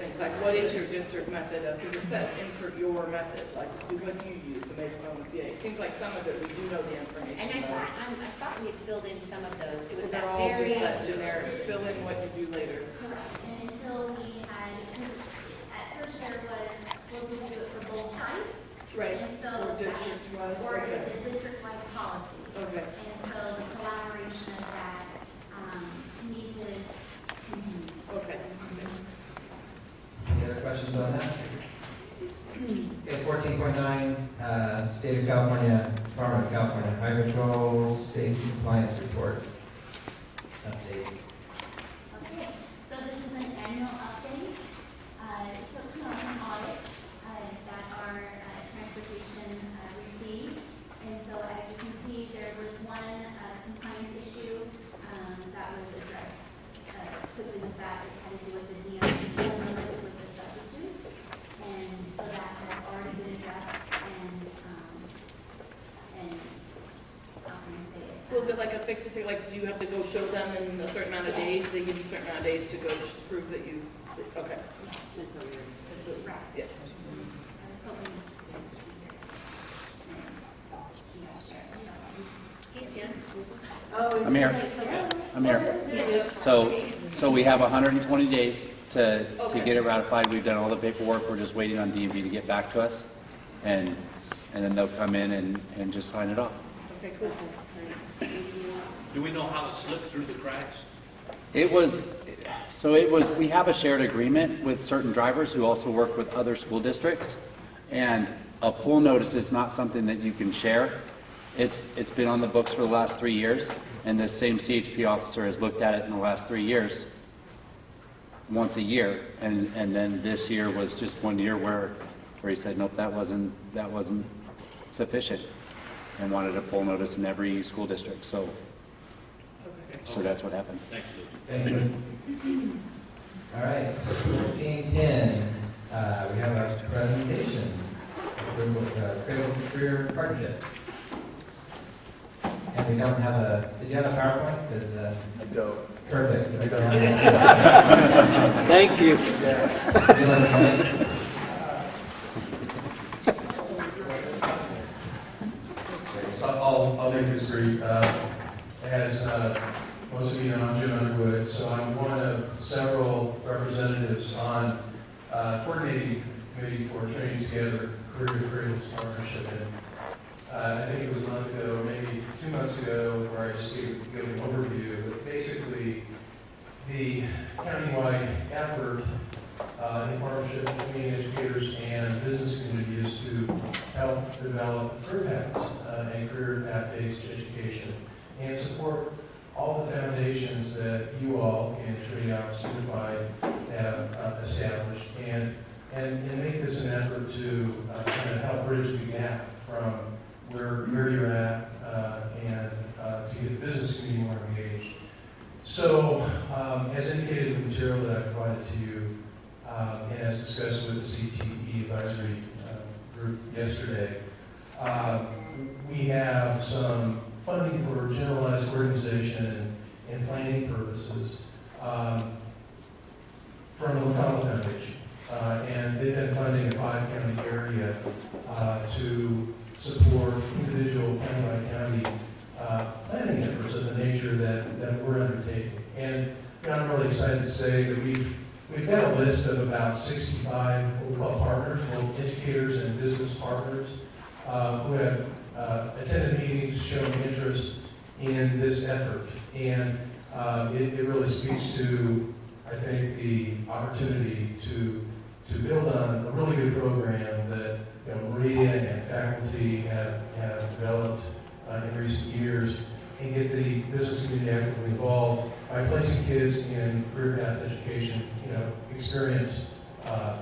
things, like what is your district method of, because it says insert your method, like do what do you use, and make one with It seems like some of it, we do know the information. And I thought, um, I thought we had filled in some of those. It was They're that all just very. that generic, fill in what you do later. Correct, and until we had, at first there was, well, we do it for both sites. Right, And so. or district wide, Or is okay. it district-wide policy? Okay. And so the collaboration of that, um, needs to continue. Okay. Any other questions on that? Okay, fourteen point nine, uh, State of California, Department of California Highway Patrol Safety Compliance Report. Update. 360, like, do you have to go show them in a certain amount of Yeah. days? They give you a certain amount of days to go sh- prove that you've, okay. That's what That's what- Right. Yeah. Oh, I'm here. I'm here. So, so we have 120 days to, to get it ratified. We've done all the paperwork. We're just waiting on DMV to get back to us. And, and then they'll come in and, and just sign it off. Okay, cool. Do we know how to slip through the cracks? It was, so it was, we have a shared agreement with certain drivers who also work with other school districts. And a pull notice is not something that you can share. It's, it's been on the books for the last three years, and this same CHP officer has looked at it in the last three years, once a year. And, and then this year was just one year where, where he said, nope, that wasn't, that wasn't sufficient, and wanted a pull notice in every school district, so, so that's what happened. Thanks, Lou. Thanks, Lou. All right, fourteen ten, uh, we have our presentation, approval of uh, critical career partnership. And we don't have a, did you have a PowerPoint? Because, uh. I don't. Perfect. Thank you. Thank So I'll, I'll make this brief. Uh, As uh, you know, I'm Jim Underwood, so I'm one of several representatives on uh, coordinating committee for Trinity Together Career Career Partnership. And uh, I think it was a month ago, maybe two months ago, where I just gave, gave an overview. But basically, the countywide effort uh, in partnership between educators and business community is to help develop career paths uh, and career path-based education and support all the foundations that you all in House Unified have uh, established and, and, and make this an effort to uh, kind of help bridge the gap from where, where you're at uh, and uh, to get the business community more engaged. So, um, as indicated in the material that I provided to you, um, and as discussed with the CTE advisory uh, group yesterday, um, we have some funding for generalized organization and, planning purposes um, from the Locale Foundation. Uh, and they've been funding a five-county area uh, to support individual county by county uh, planning efforts of the nature that, that we're undertaking. And you know, I'm really excited to say that we've, we've got a list of about 65 what we call partners, both educators and business partners, uh, who have uh, attended meetings, shown interest in this effort. And uh, it, it really speaks to, I think, the opportunity to, to build on a really good program that you know, Maria and faculty have, have developed uh, in recent years and get the business community actively involved by placing kids in career path education, you know, experience uh,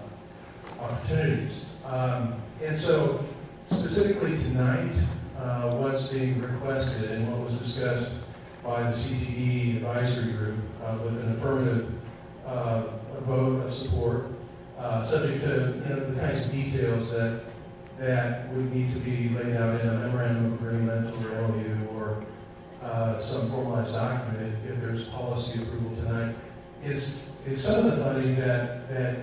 opportunities. Um, and so specifically tonight, uh, what's being requested and what was discussed by the CTE advisory group uh, with an affirmative uh, vote of support, uh, subject to you know, the kinds of details that that would need to be laid out in a memorandum of agreement or MOU or uh, some formalized document if, if there's policy approval tonight, is, is some of the funding that, that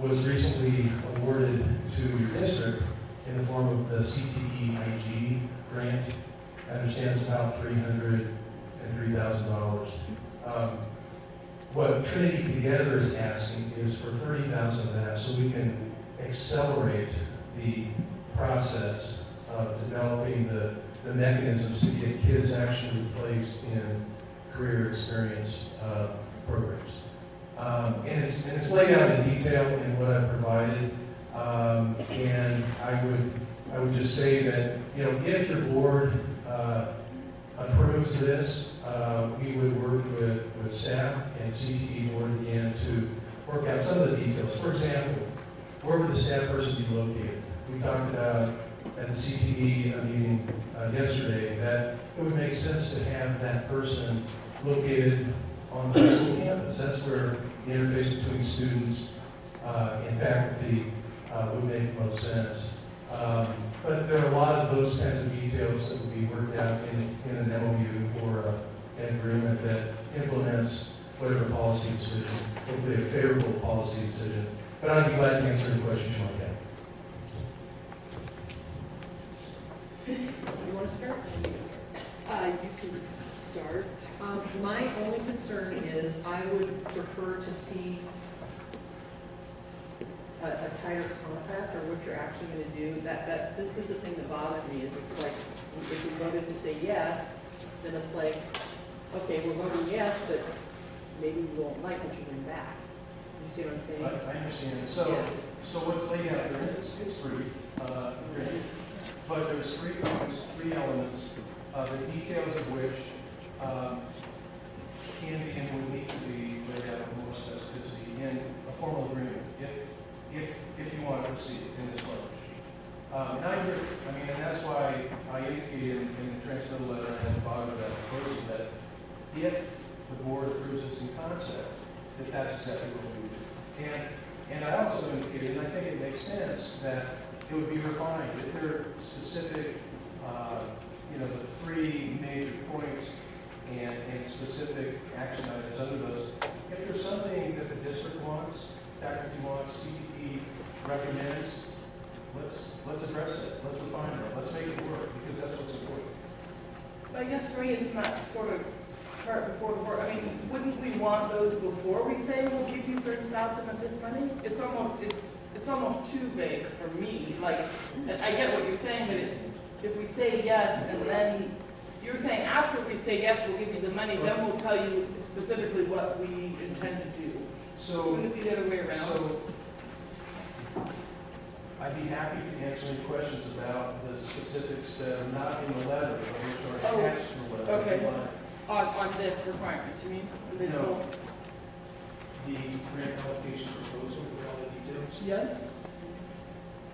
was recently awarded to your district in the form of the CTE IG grant. I understand it's about three hundred and three thousand dollars. Um, What Trinity Together is asking is for thirty thousand of that, so we can accelerate the process of developing the, the mechanisms to get kids actually placed in career experience uh, programs. Um, And it's, and it's laid out in detail in what I've provided. Um, And I would, I would just say that, you know, if your board uh, approves this, uh, we would work with, with staff and CTE board again to work out some of the details. For example, where would the staff person be located? We talked about at the CTE meeting uh, yesterday that it would make sense to have that person located on the school campus. That's where the interface between students uh, and faculty uh, would make most sense. Um, But there are a lot of those kinds of details that would be worked out in, in an MOU or a- an agreement that implements whatever policy decision, hopefully a favorable policy decision. But I'd be glad to answer any questions you might have. You want to start? Uh, you can start. Um, my only concern is I would prefer to see a, a tighter compact or what you're actually gonna do. That, that, this is the thing that bothers me, is it's like, if we voted to say yes, then it's like, okay, we're voting yes, but maybe we won't like what you bring back. You see what I'm I saying? I understand. So, Yeah. so what's laid out there, it's, it's free, uh, but there's three points, three elements, uh, the details of which, um, can be and will need to be laid out with more specificity in a formal agreement, if, if, you want to proceed in this language. Um, and I I mean, and that's why I indicated in, in the transmittal letter and at the bottom of that proposal that if the board approves this in concept, that that's exactly what we would do. And, and I also indicated, and I think it makes sense, that it would be refined, if there are specific, uh, you know, the three major points and, and specific action items under those. If there's something that the district wants, faculty wants, CTE recommends, let's, let's address it, let's refine it, let's make it work, because that's what's important. I guess for me, it's not sort of cart before the horse. I mean, wouldn't we want those before we say we'll give you thirty thousand of this money? It's almost, it's, it's almost too vague for me, like, I get what you're saying, but if, if we say yes, and then, you're saying after we say yes, we'll give you the money, then we'll tell you specifically what we intend to do. So. Wouldn't it be the other way around? So, I'd be happy to answer any questions about the specifics that are not in the letter, or which are Oh, attached to the letter. Oh, okay. On, on this requirement, you mean? On This No. whole, The grant allocation proposal with all the details. yeah?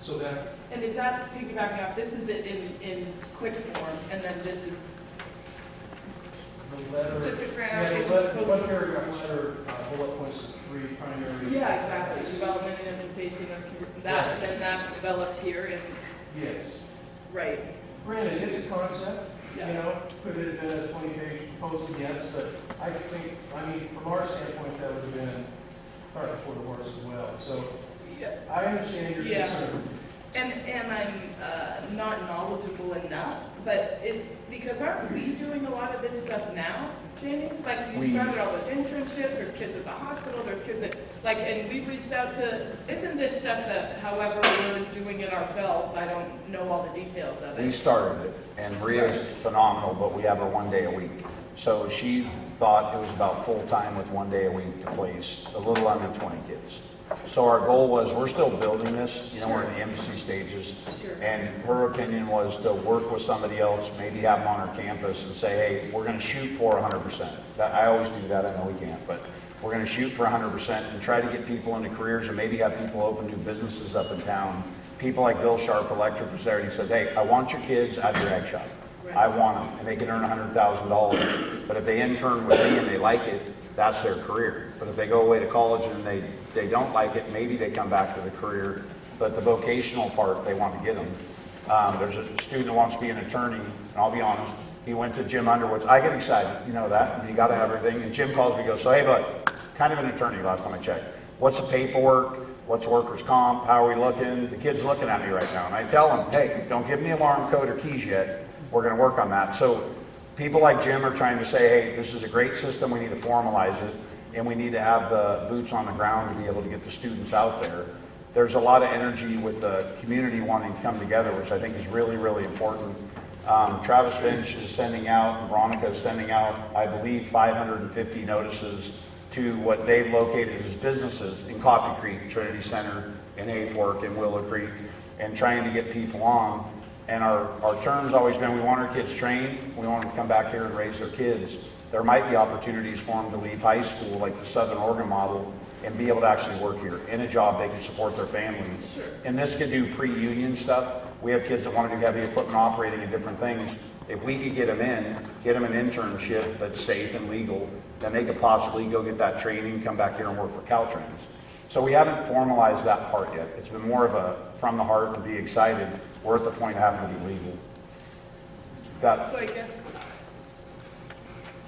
So that, And is that piggybacking off, this is it in, in quick form, and then this is the letter. specific Yeah, the application letter, proposal? one paragraph letter, uh, bullet points three primary. Yeah, exactly, development and implementation of, commu- that, then that's developed here and, Yes. right, Granted, it's a concept, you Yeah. know, could it have been a twenty-page proposal? Yes, but I think, I mean, from our standpoint, that would have been cart before the horse as well. So yeah. I understand your Yeah. concern. And, and I'm, uh, not knowledgeable enough, but it's, because aren't we doing a lot of this stuff now, Jamie? Like, you We- started all those internships, there's kids at the hospital, there's kids that, like, and we reached out to, isn't this stuff that, however, we're doing it ourselves, I don't know all the details of it. We started it, and Rhea's phenomenal, but we have her one day a week. So she thought it was about full-time with one day a week to place a little under 20 kids. So our goal was, we're still building this, you know, we're in the embassy stages. Sure. And her opinion was to work with somebody else, maybe have them on our campus and say, hey, we're gonna shoot for 100%. That, I always do that, I know we can't, but we're gonna shoot for 100% and try to get people into careers and maybe have people open new businesses up in town. People like Bill Sharp Electric was there and he says, hey, I want your kids at your ag shop. I want them, and they can earn $100,000. But if they intern with me and they like it, that's their career. But if they go away to college and they, they don't like it, maybe they come back to the career. But the vocational part, they want to get them. Um, there's a student who wants to be an attorney, and I'll be honest, he went to Jim Underwood's. I get excited, you know that, and you got to have everything. And Jim calls me, and goes, so hey, bud, kind of an attorney last time I checked. What's the paperwork? what's workers' comp, how are we looking? The kid's looking at me right now, and I tell them, hey, don't give me alarm code or keys yet, we're gonna work on that. So people like Jim are trying to say, hey, this is a great system, we need to formalize it, and we need to have the boots on the ground to be able to get the students out there. There's a lot of energy with the community wanting to come together, which I think is really, really important. Um, Travis Finch is sending out, Veronica is sending out, I believe, 550 notices to what they've located as businesses in Coffee Creek, Trinity Center, and Hayfork, and Willow Creek, and trying to get people on. And our, our term's always been, we want our kids trained, we want them to come back here and raise their kids. There might be opportunities for them to leave high school, like the Southern Oregon model, and be able to actually work here in a job they can support their families. Sure. And this could do pre-union stuff. We have kids that want to do heavy equipment operating and different things. If we could get them in, get them an internship that's safe and legal, then they could possibly go get that training, come back here and work for Caltrans. So we haven't formalized that part yet. It's been more of a from the heart and be excited. We're at the point of having to be legal. That, So I guess,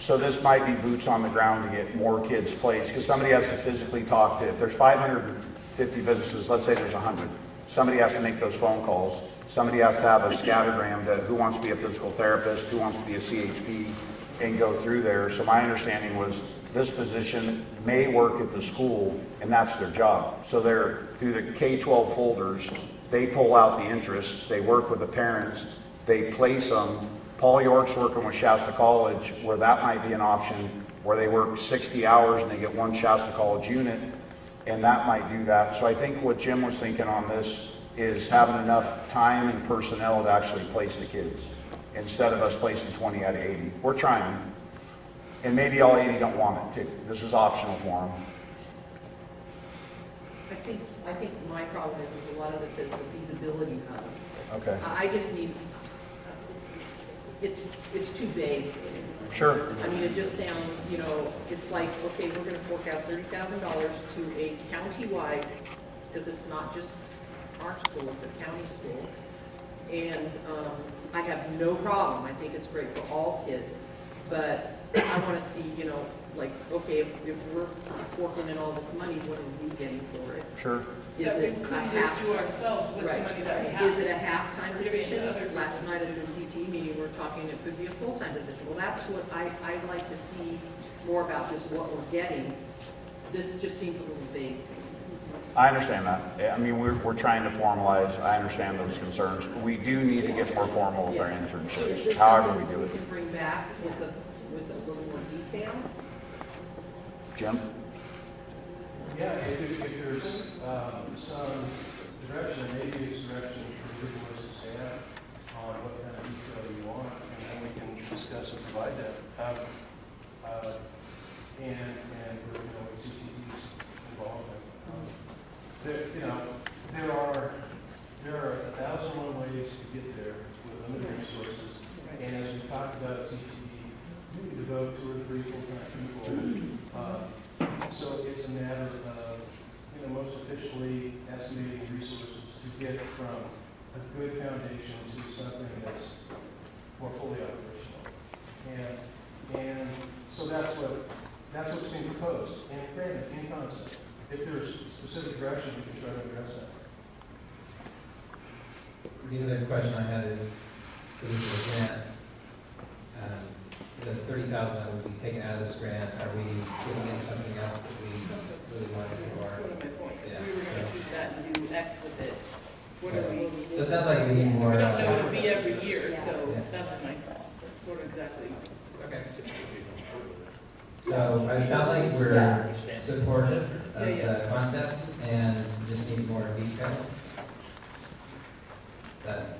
so this might be boots on the ground to get more kids placed, because somebody has to physically talk to, if there's 550 businesses, let's say there's 100, somebody has to make those phone calls. Somebody has to have a scattergram that who wants to be a physical therapist, who wants to be a CHP, and go through there. So my understanding was this position may work at the school, and that's their job. So they're, through the K-12 folders, they pull out the interest, they work with the parents, they place them. Paul York's working with Shasta College, where that might be an option, where they work 60 hours and they get one Shasta College unit, and that might do that. So I think what Jim was thinking on this is having enough time and personnel to actually place the kids, instead of us placing 20 out of 80. We're trying, and maybe all 80 don't want it too. This is optional for them. I think, I think my problem is, is a lot of this is the feasibility of it. Okay. I I just need, it's, it's too vague. Sure. I mean, it just sounds, you know, it's like, okay, we're gonna fork out thirty thousand dollars to a county-wide, because it's not just our school, it's a county school. And, um, I have no problem, I think it's great for all kids, but I wanna see, you know, like, okay, if, if we're forking in all this money, what are we getting for it? Sure. Is that we it a couldn't half? just do ourselves with the Right. money that we have. Is it a half-time Giving it to position? other Last people. night at the CT meeting, we we're talking, it could be a full-time position. Well, that's what I, I'd like to see more about just what we're getting. This just seems a little vague. I understand that. Yeah, I mean, we're, we're trying to formalize, I understand those concerns. We do need to get more formal with our Is internships, this however we something do we it. can bring back with a, with a little more detail? Jim? Yeah, if there- if there's um, some direction, maybe it's direction for your board to staff on what kind of detail you want, and then we can discuss and provide that. Um, uh, And, and, you know, CTE's involvement. Um, There, you know, there are, there are a thousand one ways to get there with limited resources. And as we talked about CTE, we devote two or three full-time people. uh, so it's a matter of, you know, most officially estimating resources to get from a good foundation to something that's more fully operational. And, and so that's what, that's what's being proposed, and granted, in concept. If there's specific direction, we can try to address that. The other question I had is, this is a grant, um, the thirty thousand that would be taken out of this grant, are we putting in something else that we really want to do? That's or- sort of my point. Yeah, If we were gonna so- keep that and do X with it, what are we? So it sounds like we need more. We don't uh, know it'll be every year, so Yeah. that's my, that's sort of exactly. Okay. So it sounds like we're supportive of Yeah, yeah. the concept and just need more details. That,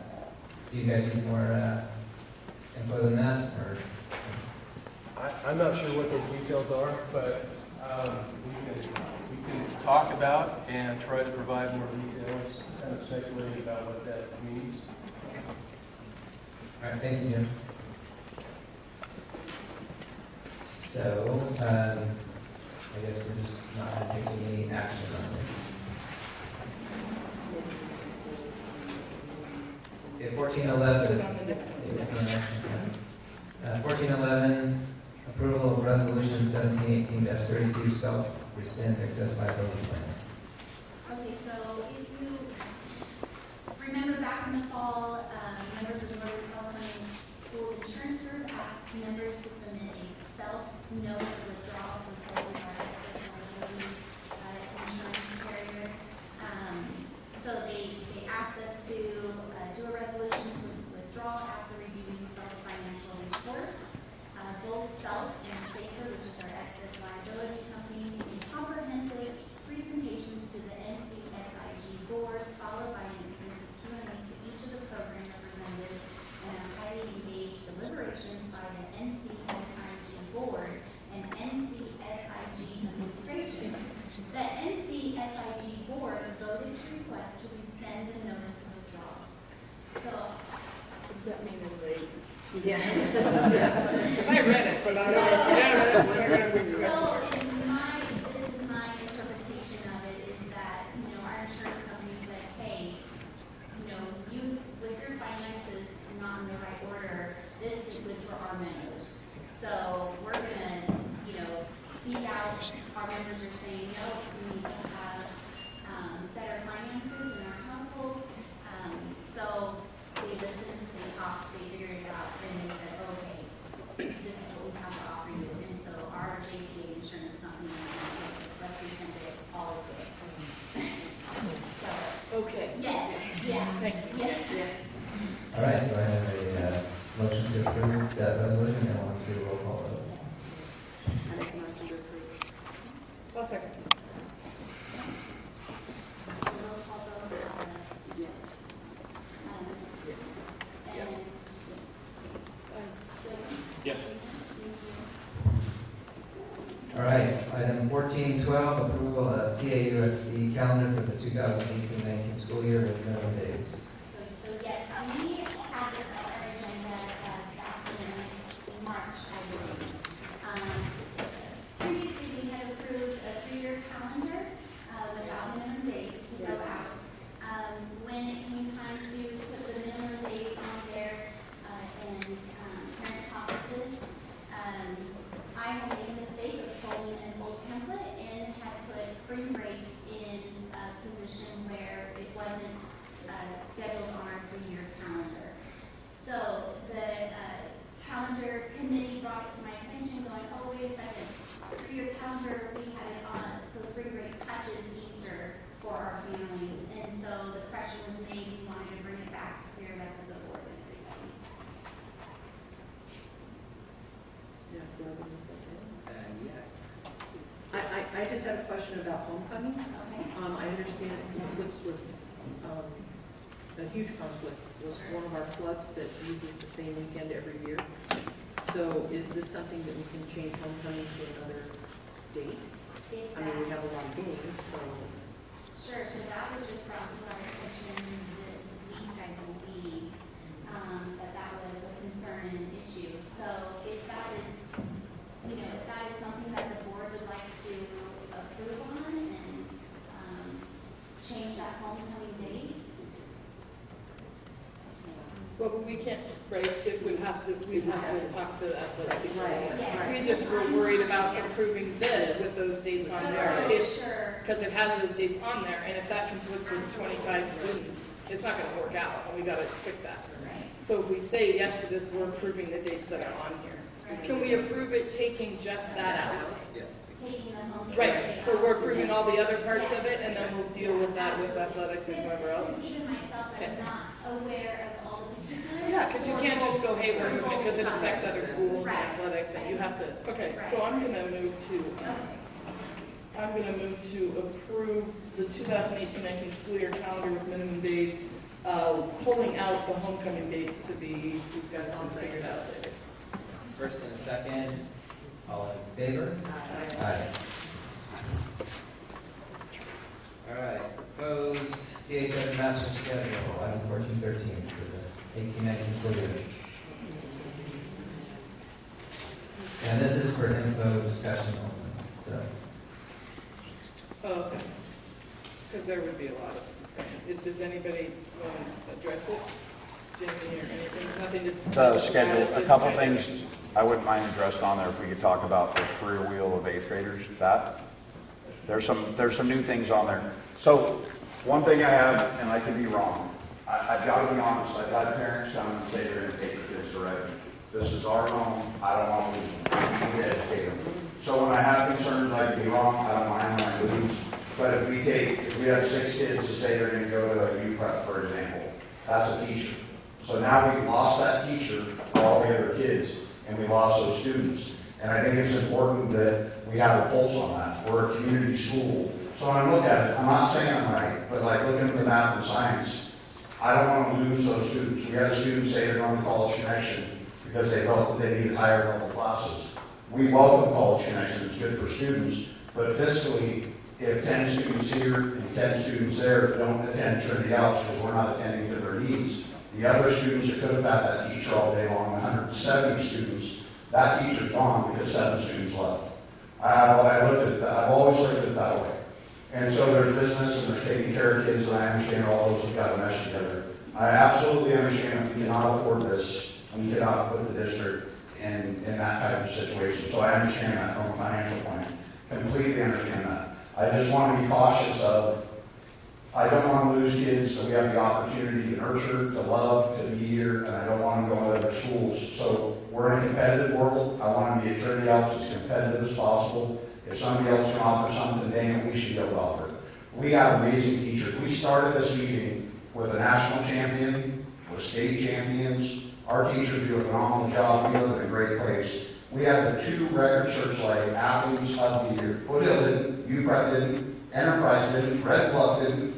do you guys need more, uh, info than that, or? I, I'm not sure what the details are, but, um, we can, we can talk about and try to provide more details, kind of speculate about what that means. All right, thank you, Jim. So, um, I guess we're just not taking any action on this. Okay, fourteen Put eleven. it on the next one. Uh, fourteen eleven, Approval of Resolution 1718-32, self-rescind excess liability plan. Okay, so if you remember back in the fall, question about homecoming. Um, I understand it conflicts with, um, a huge conflict with one of our clubs that uses the same weekend every year. So is this something that we can change homecoming to another date? I mean, we have a lot of games, so. Sure, so that was just brought to our attention this week, I believe, um, that that was a concern and an issue. So if that is, you know, if that is something that the board would like to approve on and, um, change that homecoming date, Well, but we can't, right, it would have to, we'd have to talk to the athletic department. We just were worried about approving this with those dates on there. If, because it has those dates on there, and if that conflicts with twenty-five students, it's not gonna work out, and we gotta fix that. So if we say yes to this, we're approving the dates that are on here. Can we approve it taking just that out? Yes. taking the homecoming Right, so we're approving all the other parts of it, and then we'll deal with that with athletics and whoever else. Even myself, I'm not aware of all the particulars. Yeah, because you can't just go, hey, we're moving it because it affects other schools and athletics, and you have to, okay, so I'm gonna move to, um, I'm gonna move to approve the 2018-19 school year calendar with minimum days, uh, pulling out the homecoming dates to be discussed and figured out later. First and second, all in favor? Aye. All right, proposed DHS master schedule, item fourteen thirteen for the eighteen nineteen. And this is for info discussion only, so. Oh, okay. Because there would be a lot of discussion. If- Does anybody want to address it? Jimmy or anything, nothing to. The schedule, a couple of- things I wouldn't mind addressed on there if we could talk about the career wheel of eighth graders, that. There's some, there's some new things on there. So, one thing I have, and I could be wrong, I, I've got to be honest, I've had parents come and say they're gonna take their kids to Redding. This is our home, I don't want to lose them, we need to educate them. So when I have concerns, I could be wrong, I don't mind when I lose. But if we take, if we have six kids to say they're gonna go to a U prep, for example, that's a teacher. So now we lost that teacher for all the other kids, and we lost those students. And I think it's important that we have a pulse on that. We're a community school. So when I look at it, I'm not saying I'm right, but like looking at the math and science, I don't want to lose those students. We had a student say they're going to College Connection because they felt that they needed higher level classes. We welcome College Connection, it's good for students, but fiscally, if ten students here and ten students there don't attend Trinity House because we're not attending to their needs, The other students that could have had that teacher all day long, hundred and seventy students, that teacher's gone because seven students left. I, I looked at that, I've always looked at it that way. And so there's business and there's taking care of kids, and I understand all those have got to mesh together. I absolutely understand if we cannot afford this, we cannot put the district in, in that type of situation. So I understand that from a financial point, completely understand that. I just want to be cautious of, I don't want to lose kids that we have the opportunity to nurture, to love, to be here, and I don't want them to go to other schools. So we're in a competitive world. I want to be at Trinity Alps as competitive as possible. If somebody else can offer something, dang it, we should be able to offer it. We have amazing teachers. We started this meeting with a national champion, with state champions. Our teachers do a phenomenal job. We live in a great place. We have the two record searchlight athletes of the year. Foothill didn't, UPrep didn't, Enterprise didn't, Red Bluff didn't.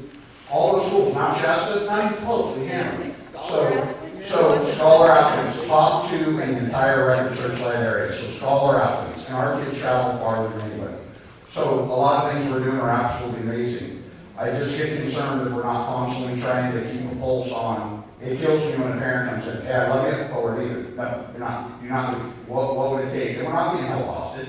All the schools, Mount Shasta, not even close, we hammered. Scholar So, so scholar athletes, top two in the entire record searchlight area, so scholar athletes, and our kids travel farther than anybody. So a lot of things we're doing are absolutely amazing. I just get concerned that we're not constantly trying to keep a pulse on, it kills me when a parent comes in, hey, I love you, but we're leaving. No, you're not, you're not, what, what would it take? And we're not being held hostage.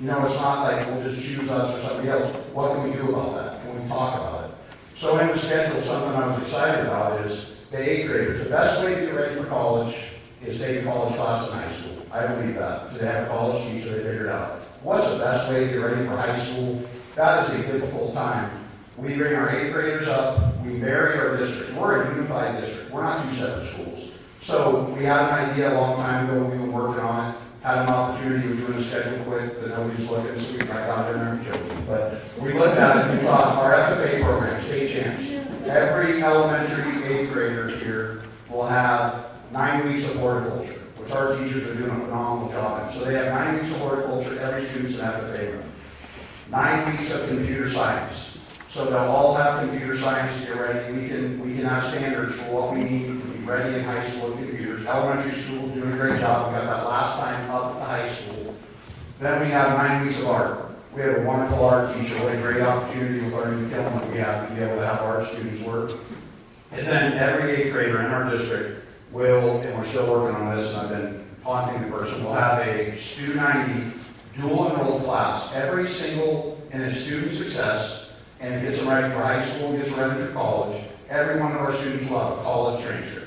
You know, it's not like we'll just choose us or somebody else. What can we do about that? Can we talk about it? So in the schedule, something I was excited about is the eighth graders. The best way to get ready for college is take college class in high school. I believe that. They have a college teacher, they figured out. What's the best way to get ready for high school? That is a difficult time. We bring our eighth graders up, we vary our district. We're a unified district. We're not two separate schools. So we had an idea a long time ago, we've been working on it, had an opportunity, we're doing a schedule quick, that nobody's looking, so we got out in there and joking. But we looked at it and we thought, our FFA program, state champs, every elementary eighth grader here will have nine weeks of horticulture, our teachers are doing a phenomenal job in. So they have nine weeks of horticulture, every student's an room. Nine weeks of computer science. So they'll all have computer science to ready. We can, we can have standards for what we need to be ready in high school with computers. Elementary school doing a great job. We got that last time up at the high school. Then we have nine weeks of art. We have a wonderful art teacher, what a great opportunity our new kiln that we have to be able to have our students work. And then every eighth grader in our district will, and we're still working on this, and I've been haunting the person, we'll have a Stu 90 dual enrolled class, every single, and it's student success, and it gets them ready for high school, gets them ready for college. Every one of our students will have a college transcript.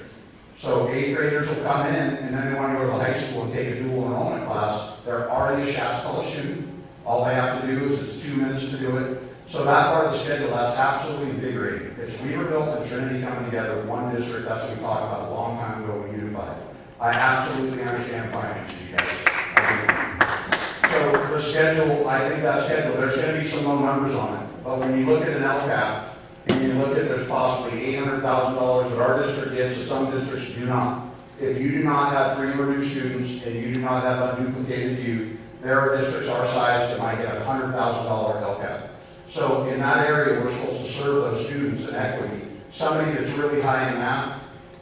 So eighth graders will come in, and then they want to go to the high school and take a dual enrollment class. They're already a Shasta College student. All they have to do is, it's two minutes to do it. So that part of the schedule, that's absolutely invigorating. It's Weaverville and Trinity coming together, one district, that's what we talked about a long time ago we unified. I absolutely understand finances, you guys. So the schedule, I think that schedule, there's gonna be some low numbers on it. But when you look at an LCAP, and you look at, there's possibly eight hundred thousand dollars that our district gets, that some districts do not. If you do not have free and reduced students, and you do not have unduplicated youth, there are districts our size that might get a hundred thousand dollar LCAP. So in that area, we're supposed to serve those students in equity. Somebody that's really high in math,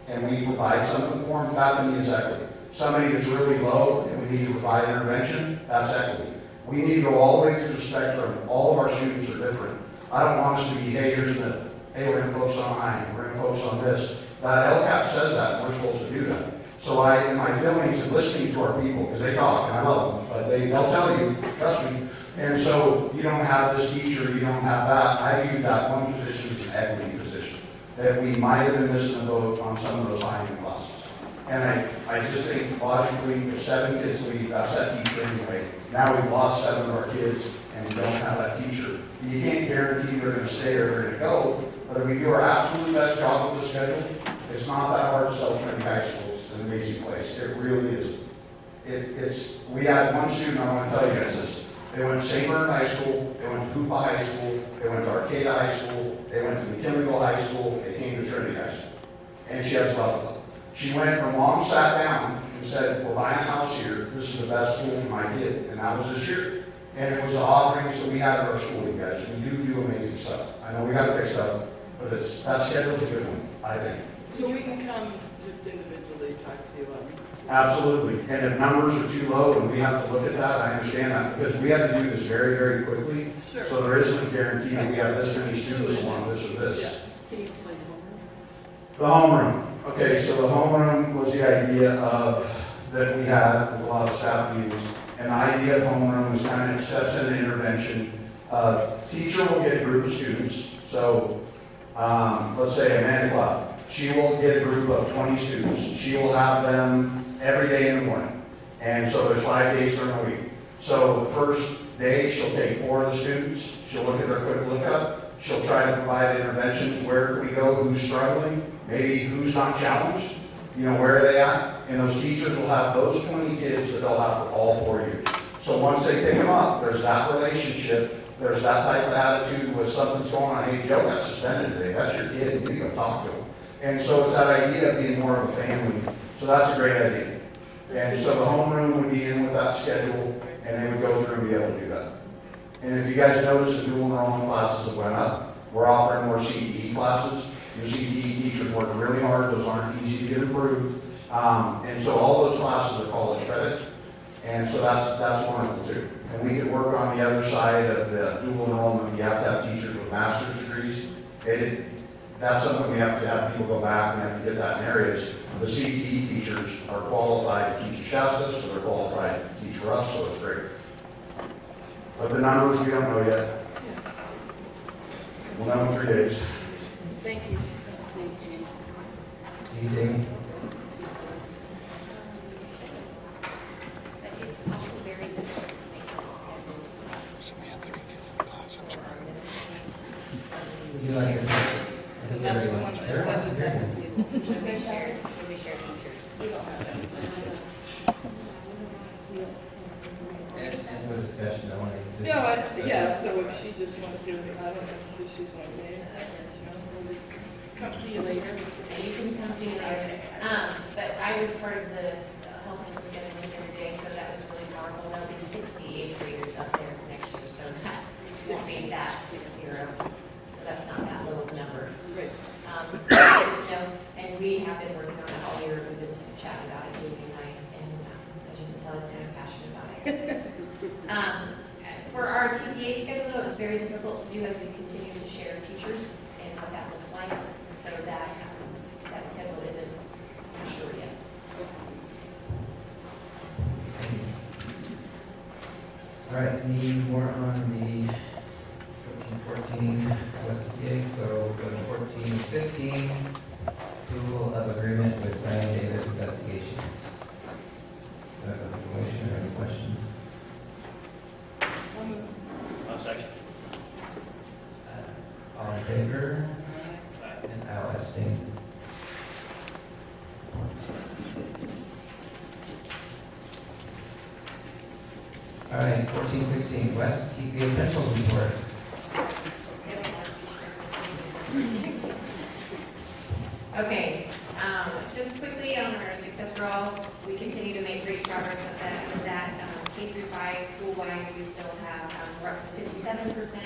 and we provide something for them, that to me is equity. Somebody that's really low, and we need to provide intervention, that's equity. We need to go all the way through the spectrum, all of our students are different. I don't want us to be, hey, here's hey, we're gonna focus on I, we're gonna focus on this. That LCAP says that, we're supposed to do that. So I, in my feelings and listening to our people, because they talk, and I love them, but they, they'll tell you, trust me. And so you don't have this teacher, you don't have that. I view that one position as an equity position, that we might have been missing a vote on some of those end classes. And I, I just think logically, if seven kids leave, that's that teacher anyway. Now we've lost seven of our kids, and we don't have that teacher. You can't guarantee they're gonna stay or they're gonna go, but if we do our absolute best job with the schedule, it's not that hard to sell Trinity High School. It's an amazing place. It really is. It, it's, we had one student, I want to tell you guys this. They went to St. High School, they went to Hoopa High School, they went to Arcata High School, they went to McKinleyville High School, they came to Trinity High School. And she has Buffalo. She went, her mom sat down and said, we're buying a house here, this is the best school for my kid, and that was this year. And it was the offerings that we had at our school, you guys, we do do amazing stuff. I know we gotta fix stuff, but it's, that schedule's a good one, I think. So we can come just individually talk to you on. Absolutely, and if numbers are too low and we have to look at that, I understand that, because we have to do this very, very quickly. Sure. So there isn't a guarantee that we have this many students on this or Yeah. this. Can you explain the homeroom? The homeroom, Okay, so the homeroom was the idea of, that we had, with a lot of staff meetings. And the idea of homeroom is kind of steps in intervention. Uh, Teacher will get a group of students, so, um, let's say Amanda Club. She will get a group of twenty students. She will have them every day in the morning. And so there's five days during the week. So the first day, she'll take four of the students, she'll look at their quick lookup, she'll try to provide interventions, where can we go, who's struggling, maybe who's not challenged, you know, where are they at? And those teachers will have those twenty kids that they'll have for all four years. So once they pick them up, there's that relationship, there's that type of attitude with something's going on, hey, Joe got suspended today, that's your kid, you go talk to him. And so it's that idea of being more of a family, so that's a great idea. And so the homeroom would be in with that schedule, and they would go through and be able to do that. And if you guys notice, the dual enrollment classes have went up. We're offering more CTE classes. Your CTE teachers work really hard, those aren't easy to get approved. Um, and so all those classes are college credit, and so that's, that's wonderful too. And we could work on the other side of the dual enrollment, you have to have teachers with master's degrees. It, that's something we have to have people go back, and have to get that in areas. The CTE teachers are qualified to teach at Shasta, so they're qualified to teach for us, so it's great. But the numbers, we don't know yet. We'll know in three days. Thank you. Anything? But it's also very difficult to make this schedule. You like it? I think That's the everyone- one that everyone's says agreeing. it's Should we share, should we share teachers? And, and discussion, I want to. No, I, yeah, so if she just wants to, I don't know, if she's gonna say it, you know, we'll just come to you later. And you can come see me later. Um, but I was part of the uh, helping with scheduling the other day, so that was really powerful. There'll be sixty-eight graders up there next year, so that won't be that six zero. So that's not that low of a number. Great. Um, so just know, and we have been working on it all year, we've been chatting about it, Jamie and I, and um, as you can tell, he's kind of passionate about it. Um, For our TPA schedule, though, it's very difficult to do as we continue to share teachers and what that looks like, so that, um, that schedule isn't sure yet. All right, any more on the fourteen fourteen West PA, so to fourteen fifteen, approval of agreement with Ryan Davis Investigations. Do I have a motion or any questions? A second. Uh, All in favor? And I'll abstain. All right, fourteen TPA pencil report. Okay, um, just quickly on our success for all, we continue to make great progress with that, with that, um, K through five, school-wide, we still have, um, we're up to fifty-seven percent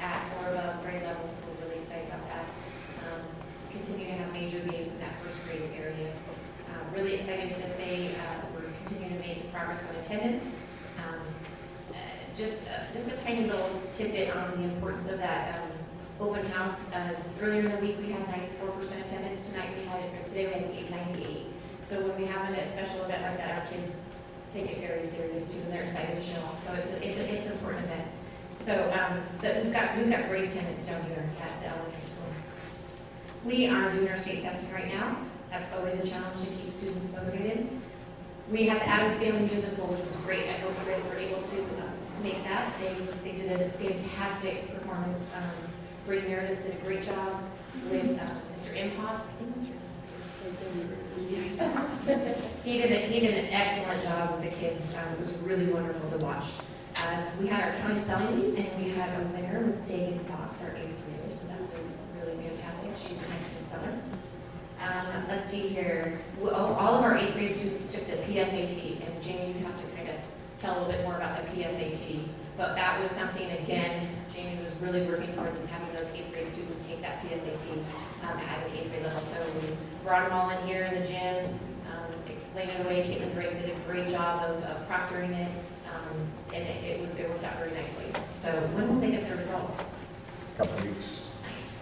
at or above grade level, so we're really excited about that. Um, Continue to have major gains in that first grade area. Uh, really excited to say, uh, we're continuing to make progress on attendance. Um, Just, uh, just a tiny little tidbit on the importance of that, um, open house. Uh, Earlier in the week, we had ninety-four percent attendance. Tonight, we had, or today, we had eight ninety-eight. So when we have a special event like that, our kids take it very serious too, and they're excited to show off. So it's, a- it's, a- it's an important event. So, um, but we've got, we've got great attendance down here at the elementary school. We are doing our state testing right now. That's always a challenge to keep students motivated. We have the Addams Family Musical, which was great. I hope you guys were able to uh, make that. They, they did a fantastic performance. Um, Brady Meredith did a great job with uh, Mr. Imhoff. I think Mr. He did, a- he did an excellent job with the kids. Um, It was really wonderful to watch. Uh, We had our county spelling and we had a winner with David Fox, our eighth grader, so that was really fantastic. She's an excellent speller. Um, let's see here, Well, all of our eighth grade students took the PSAT, and Jamie, you have to tell a little bit more about the PSAT. But that was something, again, Jamie was really working towards is having those eighth grade students take that PSAT um, at the eighth grade level. So we brought them all in here in the gym, um, explained it away. Caitlin Drake did a great job of of proctoring it, um, and it it was, it worked out very nicely. So when will they get their results? A Couple of weeks. Nice.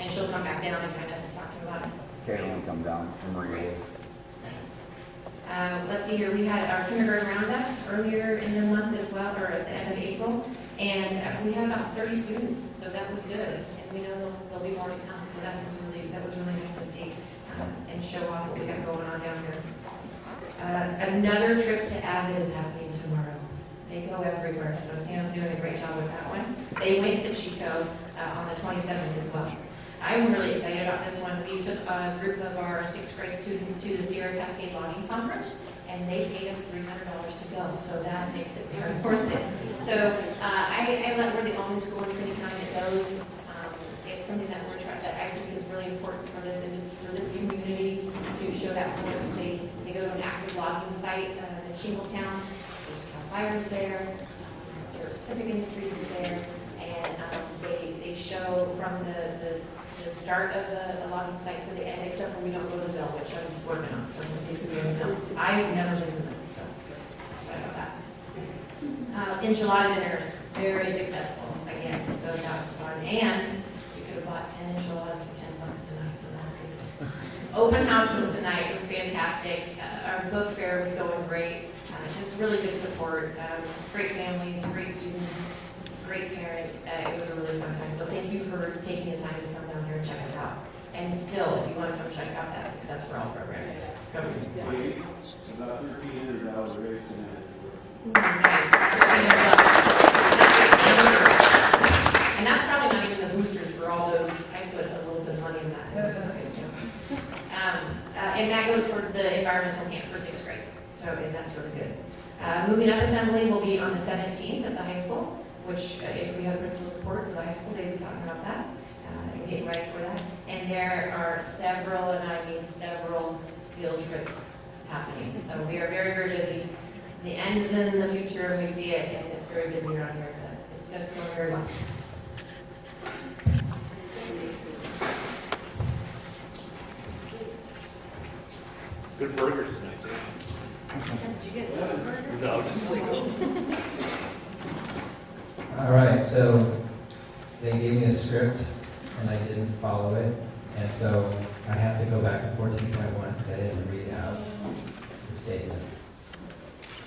And she'll come back down and kind of talk to them about it. Caitlin will come down from Maria. Uh, let's see here, we had our kindergarten roundup earlier in the month as well, or at the end of April, and uh, we had about thirty students, so that was good. And we know there'll, there'll be more to come, so that was really, that was really nice to see, um, and show off what we got going on down here. Uh, another trip to Avid is happening tomorrow. They go everywhere, so Sam's doing a great job with that one. They went to Chico, uh, on the twenty-seventh as well. I'm really excited about this one. We took a group of our sixth grade students to the Sierra Cascade Logging Conference, and they paid us three hundred dollars to go, so that makes it very worth it. So, uh, I, I let, we're the only school in Trinity County that goes. Um, It's something that we're trying, that I think is really important for this, indus- for this community to show that importance. They, they go to an active logging site uh, in Shingletown, there's Cal Fire's there, um, Sierra Pacific Industries is there, and um, they, they show from the, the the start of the, the logging site to the end, except for we don't go to the mill, which I'm working on, so we'll see if we go the. I've never been to the mill, so excited about that. Uh, enchilada dinners, very successful, again, so that was fun, and we could have bought ten enchiladas for ten bucks tonight, so that's good. Open house was tonight, it was fantastic, uh, our book fair was going great, uh, just really good support, um, great families, great students, great parents, uh, it was a really fun time, so thank you for taking the time to come here and check us out. And still, if you want to come check out that Success for All program, come. About thirteen hundred dollars raised tonight. Nice. And that's probably not even the boosters for all those, I put a little bit of money in that. Um, uh, and that goes towards the environmental camp for sixth grade, so, and that's really good. Uh, moving up assembly will be on the seventeenth at the high school, which, uh, if we have principal report for the high school, they'll be talking about that, uh, and getting ready for that. And there are several, and I mean several, field trips happening, so we are very, very busy. The end is in the future, and we see it, and it's very busy around here, but it's, it's going very well. Good burgers tonight, too. No, just like, All right, so they gave me a script and I didn't follow it. And so I have to go back to fourteen point one because I didn't read out the statement.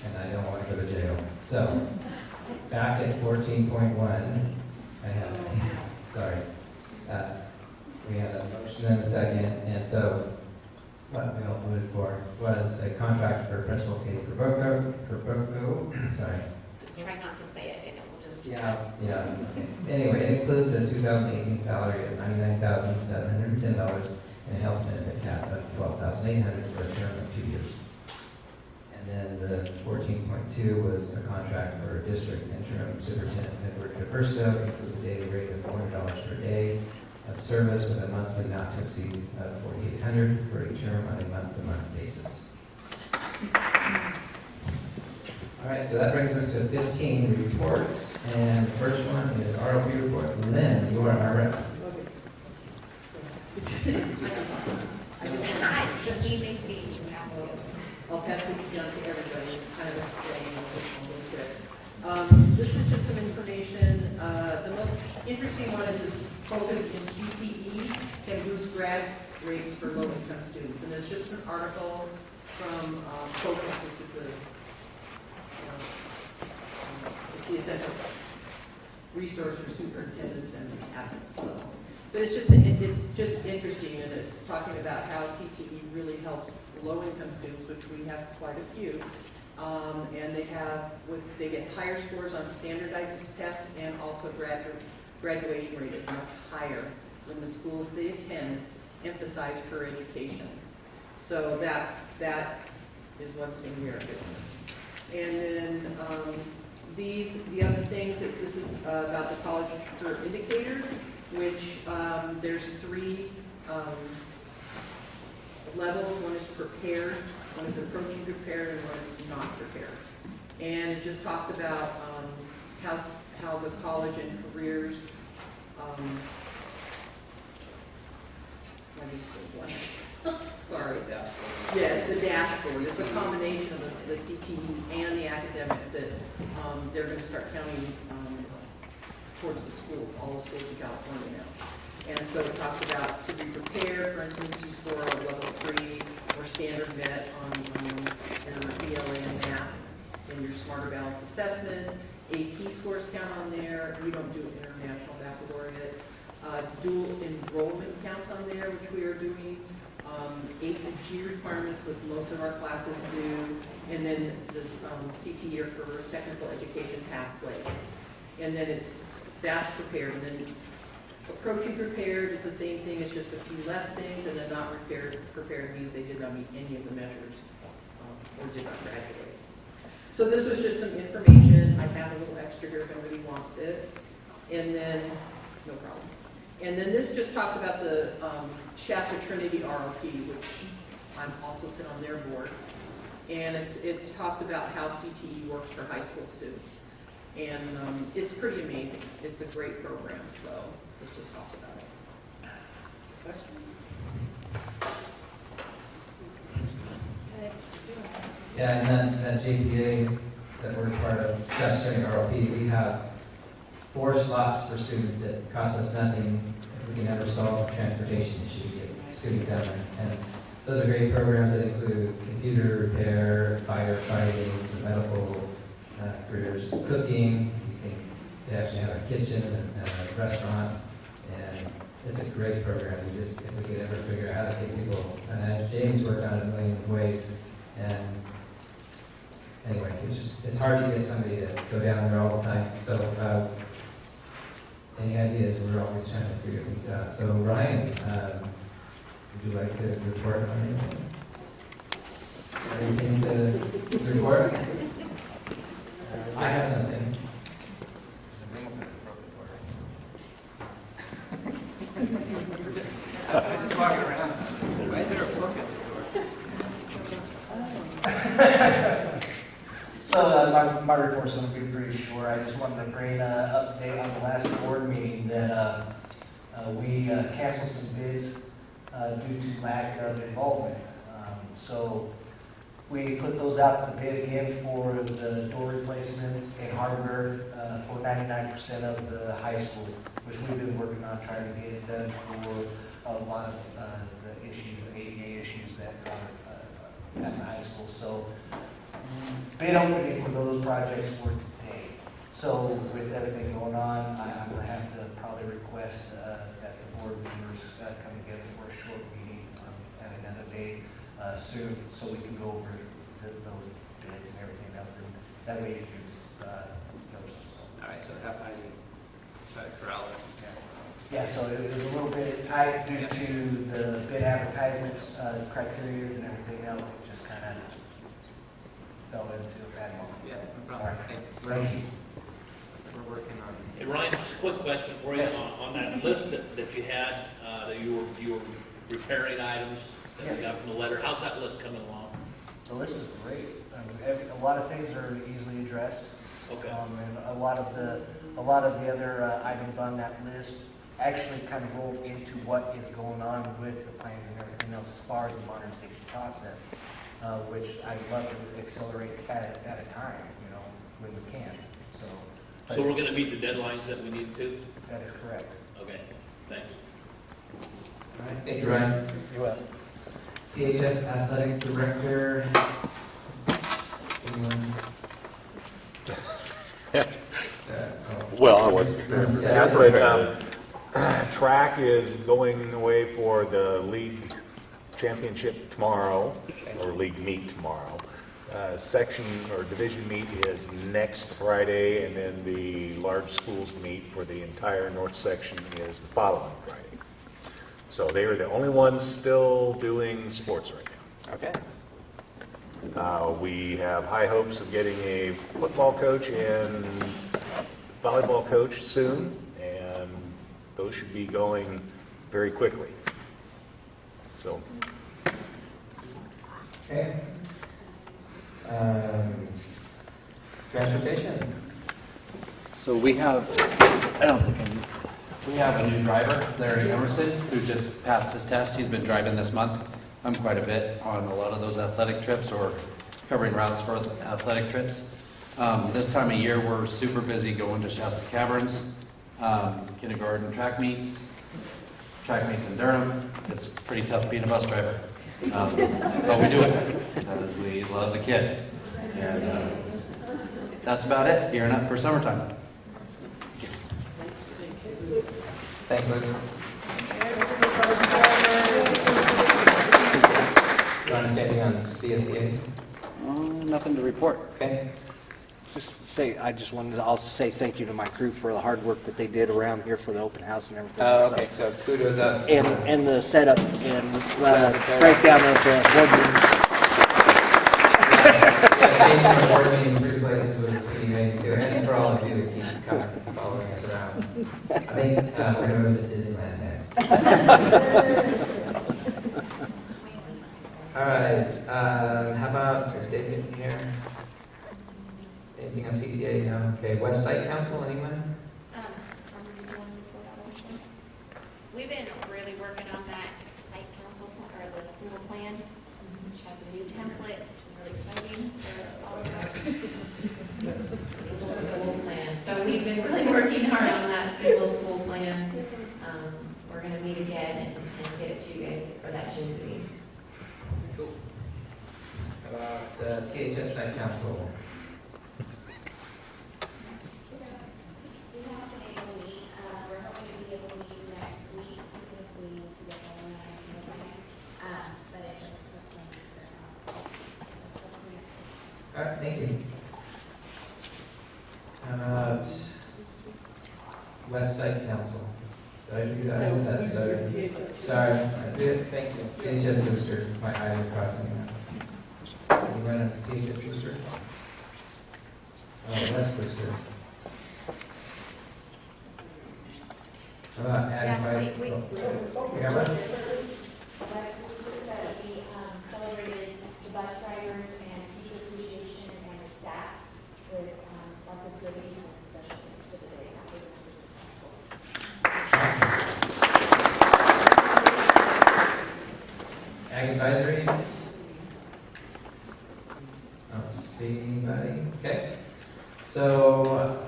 And I don't want to go to jail. So back at fourteen point one, I have, sorry. Uh, We had a motion and a second, and so what we all voted for was a contract for Principal Katie Perbocco, Perbocco, sorry, Just try not to say it, and it will just. Yeah, yeah. Anyway, it includes a 2018 salary of $99,710 and a health benefit cap of 12,800 for a term of two years. And then the 14.2 was a contract for district interim superintendent Edward DePerso, includes a daily rate of $400 per day of service with a monthly not to exceed of 4,800 for a term on a month-to-month basis. All right, so that brings us to 15 reports, and the first one is ROP report. Lynn, you are our rep. I'll pass these down to everybody, kind of explain bit. Um, this is just some information, uh, the most interesting one is this focus in CTE can boost grad rates for low-income students, and it's just an article from, um, Focus, which is a, uh, it's the essential resource for superintendents and admins level. But it's just, it- it's just interesting, and it's talking about how CTE really helps low-income students, which we have quite a few. Um, and they have, they get higher scores on standardized tests, and also gradu- graduation rate is much higher when the schools they attend emphasize per education. So that, that is one thing we are doing. And then, um, these, the other things, that this is uh, about the college for indicator, which, um, there's three, um, levels. One is prepared, one is approaching prepared, and one is not prepared. And it just talks about, um, how, how the college and careers, um, let me. Sorry. Yes, the dashboard, it's a combination of the, the CTE and the academics that, um, they're gonna start counting, um, towards the schools, all the schools in California now. And so it talks about to be prepared, for instance, you score a level three or standard met on, um, your ELA and math, and your smarter balance assessments, AP scores count on there, we don't do international baccalaureate. Uh, dual enrollment counts on there, which we are doing. Um, G requirements, which most of our classes do, and then this, um, CTE or for technical education pathway. And then it's, that's prepared, and then approaching prepared is the same thing, it's just a few less things, and then not prepared, prepared means they did not meet any of the measures, um, or did not graduate. So this was just some information, I have a little extra here if anybody wants it, and then, no problem. And then this just talks about the um, Shasta Trinity ROP, which I'm also sit on their board. And it, it talks about how CTE works for high school students. And um, it's pretty amazing. It's a great program, so let's just talk about it. Question? Yeah, and then at JPA, that we're part of, just during RLP, we have four slots for students that cost us nothing. We can ever solve the transportation issue, get students down there. And those are great programs that include computer repair, firefighting, some medical uh, careers, cooking. They actually have a kitchen and and a restaurant. And it's a great program. We just, if we could ever figure out how to get people, and as James worked on it a million ways. And anyway, it's just, it's hard to get somebody to go down there all the time, so, uh, any ideas, we're always trying to figure things out. So Ryan, um, would you like to report on anything? Anything to report? I have something. I'm just walking around. Why is there a book at the door? So uh, my, my report's going to be short. I just wanted to bring an update on the last board meeting that uh, uh, we uh, canceled some bids uh, due to lack of involvement. Um, So we put those out to bid again for the door replacements and hardware uh, for 99% of the high school, which we've been working on trying to get done for a lot of uh, the issues, ADA issues that are at the high school. So bid opening for those projects were. So with everything going on, I- I'm going to have to probably request uh, that the board members uh, come together for a short meeting um, at another date uh, soon, so we can go over the- those bids and everything else, and that way you can, uh. All right, so how, do you, sorry, for Alice. Yeah, so it was a little bit tight due to the bid advertisements, uh, criterias and everything else, it just kind of fell into a bad moment. Yeah, no problem. right. Hey, Thank you. Working on. Hey, Ryan, just a quick question for you. Yes. On, on that list that, that you had, uh, that you were, you were repairing items that we Yes. got from the letter, how's that list coming along? The list is great. Um, every- A lot of things are easily addressed. Okay. Um, And a lot of the, a lot of the other uh, items on that list actually kind of roll into what is going on with the plans and everything else as far as the modernization process, uh, which I'd love to accelerate at, at a time, you know, when we can, so. we're gonna meet the deadlines that we need to? That is correct. Okay, thanks. All right, thank you, Ryan. You will. CHS Athletic Director. Anyone? Well, I wasn't prepared for Yeah, that, but um, track is going away for the league championship tomorrow, or league meet tomorrow. Uh, Section or division meet is next Friday, and then the large schools meet for the entire north section is the following Friday. So they are the only ones still doing sports right now. Okay. Uh, We have high hopes of getting a football coach and volleyball coach soon, and those should be going very quickly. So, Okay. Um, Transportation. So we have, I don't think I'm We have a new driver, Larry Emerson, who just passed his test. He's been driving this month um, quite a bit on a lot of those athletic trips or covering routes for athletic trips. Um, This time of year, we're super busy going to Shasta Caverns, um, kindergarten track meets, track meets in Durham. It's pretty tough being a bus driver. Um, But we do it because we love the kids. And uh, that's about it, gearing up for summertime. Thanks, Luke. You want to say anything on CSEA? Uh, Nothing to report. Okay. Just say, I just wanted to also say thank you to my crew for the hard work that they did around here for the open house and everything. Oh, okay, so kudos up. And, and the setup and uh, Setup, breakdown of the board meetings. Yeah, changing the board meeting three places was pretty amazing too. And for all of you that keep coming, following us around. I think uh, we're going to Disneyland next. All right, um, how about, is David here? Anything on CTA? No? Okay, West Side Council, anyone? We've been really working on that site council, pl- or the single plan, which has a new template, which is really exciting for all of us. Single school plan. So we've been really working hard on that single school plan. Um, We're gonna meet again and and get it to you guys for that June meeting. How about uh, THS Site Council? We haven't been able to meet, uh, we're hoping to be able to meet next week because we need to get going on our snow plan. Uh, but it was the plan for, All right, thank you. About West Side Council? Did I do that? No, That's, uh, Sorry, I did, thank you. THS Booster, my eye crossing. You went on THS Booster? Oh, West Booster. How about Yeah, adding by? wait, wait. oh, We got one? West Sisters that we um, celebrated the bus drivers and teacher appreciation and the staff with um, lots of goodies and special things to the day after the members of the school. Ag Advisory? I don't see anybody. Okay. So,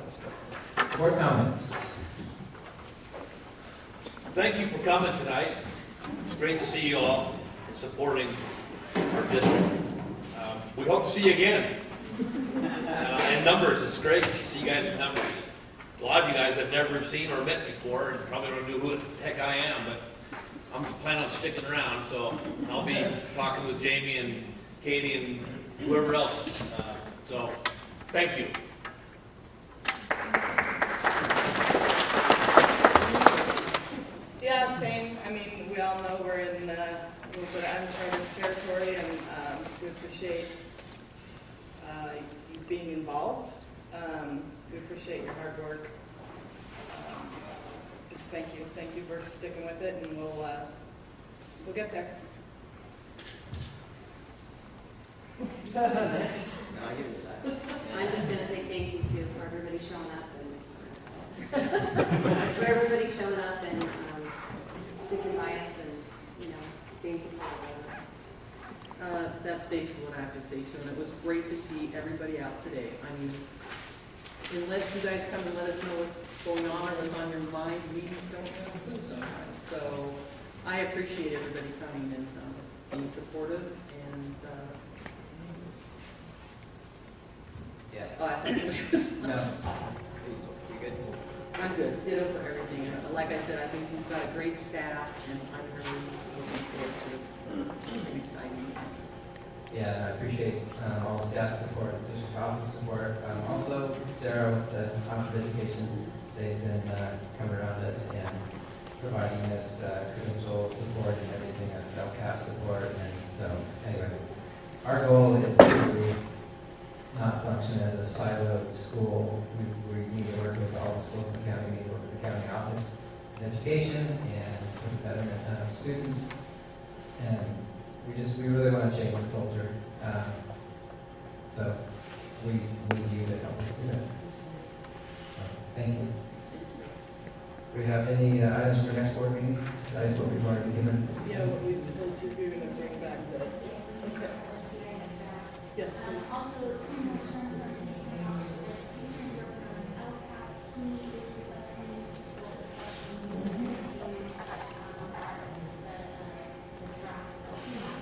board comments. Thank you for coming tonight. It's great to see you all and supporting our district. Um, We hope to see you again. Uh, In numbers, it's great to see you guys in numbers. A lot of you guys I've never seen or met before and probably don't know who the heck I am, but I'm planning on sticking around, so I'll be talking with Jamie and Katie and whoever else. Uh, So, thank you. Yeah, same. I mean, we all know we're in uh, a little bit of uncharted territory, and um, we appreciate uh, being involved. Um, We appreciate your hard work. Um, Just thank you. Thank you for sticking with it, and we'll, uh, we'll get there. I'm just gonna say thank you too for everybody showing up and, for everybody showing up and, um, sticking by us and, you know, being supportive. Uh, That's basically what I have to say too, and it was great to see everybody out today. I mean, unless you guys come and let us know what's going on or what's on your mind, we don't have a clue sometimes. So I appreciate everybody coming and um, being supportive and, uh, Yeah. uh, that's what it was. No. You good? I'm good, ditto for everything. And Like I said, I think we've got a great staff and I'm really looking forward to an exciting. Yeah, and I appreciate um, all staff support, district office support. Um, Also, Sarah with the Office of Education, they've been uh, coming around us and providing us uh, credential support and everything, uh, LCAP support. And so, anyway, our goal is to not function as a siloed school. We, we need to work with all the schools in the county, we need to work with the county office of education and the betterment of students. And we just, we really want to change the culture. Um, So we need you to help us do that. So, Thank you. Do we have any uh, items for next board meeting besides what we've already given? Yeah, what we told you, we were going to bring back the, okay. Yes, please. Also, two more terms are taken out. Teachers are from LCAP, he is requesting school discussion. um, part of the, the draft LCAP.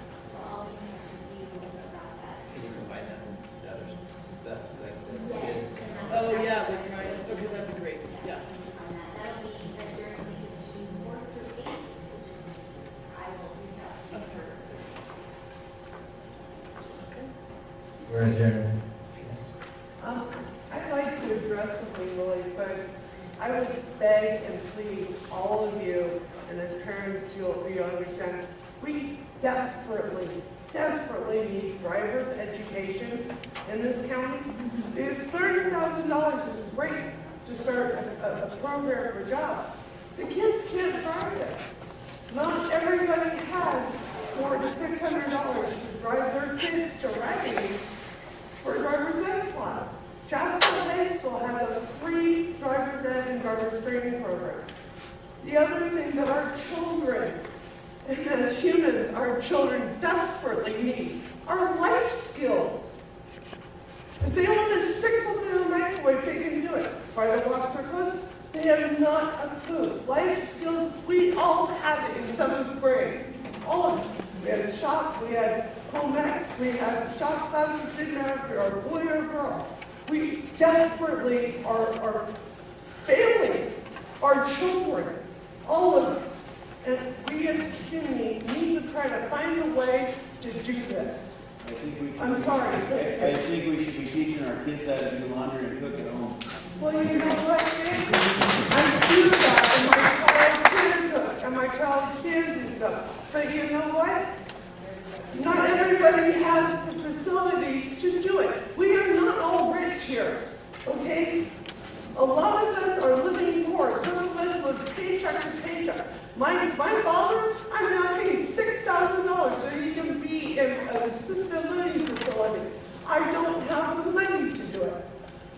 We're adjourned. Um, I'd like to address something really quick. I would beg and plead all of you, and as parents, you'll, you understand, we desperately, desperately need driver's education in this county. It's thirty thousand dollars is great to start a, a- a program for jobs. The kids can't drive it. Not everybody has four to six hundred dollars to drive their kids to Redding for driver's ed class. Chatsworth High School has a free driver's ed and driver's training program. The other thing that our children, as humans, our children desperately need are life skills. If they want to stick something in the microwave, they can do it. Fry the box or close, they have not a clue. Life skills, we all had it in seventh grade. All of us. We we had home ec, we had shop classes, didn't matter if you're a boy or a girl. We desperately are, our family, our children, all of us. And we as a community need to try to find a way to do this. I think we should. I'm sorry. I I think we should be teaching our kids how to do laundry and cook at home. Well, you know what, Dave? I do that, and my child can cook, and my child can do stuff. But you know what? Not everybody has the facilities to do it. We are not all rich here, okay? A lot of us are living poor. Some of us live paycheck to paycheck. My, my father, I'm now paying six thousand dollars so he can be in an assisted living facility. I don't have the money to do it.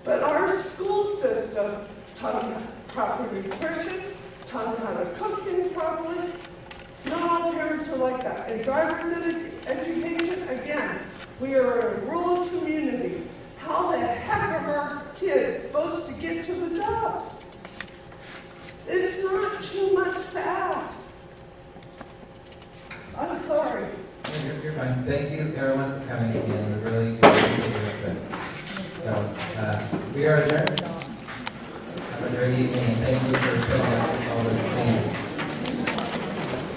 But our school system taught them proper nutrition, taught them how to cook things properly. Not all parents are like that. And driver's edu- education, again, we are a rural community. How the heck are our kids supposed to get to the jobs? It's not too much to ask. I'm sorry. You're, fine. Thank you, everyone, for coming again. We really appreciate your input. So, uh, we are adjourned. Have a great evening, thank you for setting up all the changes.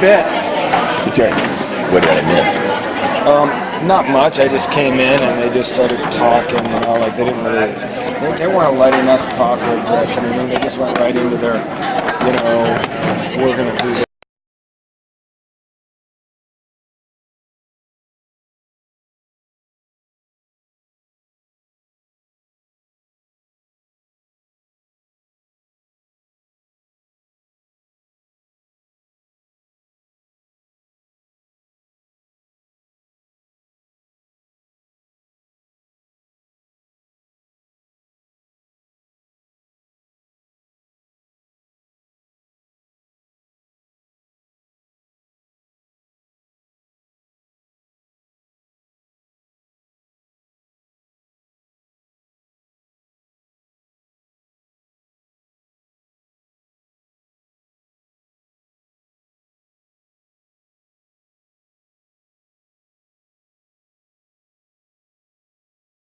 Bet. Okay. What did I miss? Um, not much. I just came in and they just started talking, you know, like they didn't really, they, they weren't letting us talk or address anything. They just went right into their, you know, we're gonna do